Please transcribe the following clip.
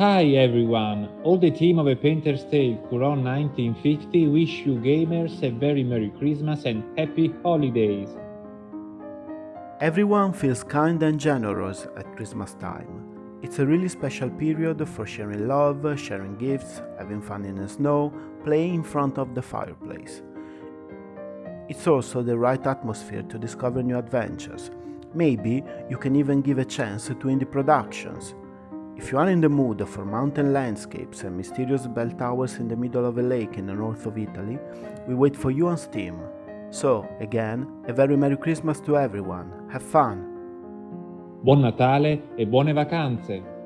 Hi everyone! All the team of A Painter's Tale Curon 1950 wish you gamers a very Merry Christmas and Happy Holidays! Everyone feels kind and generous at Christmas time. It's a really special period for sharing love, sharing gifts, having fun in the snow, playing in front of the fireplace. It's also the right atmosphere to discover new adventures. Maybe you can even give a chance to indie productions. If you are in the mood for mountain landscapes and mysterious bell towers in the middle of a lake in the north of Italy, we wait for you on Steam. So, again, a very Merry Christmas to everyone. Have fun! Buon Natale e buone vacanze!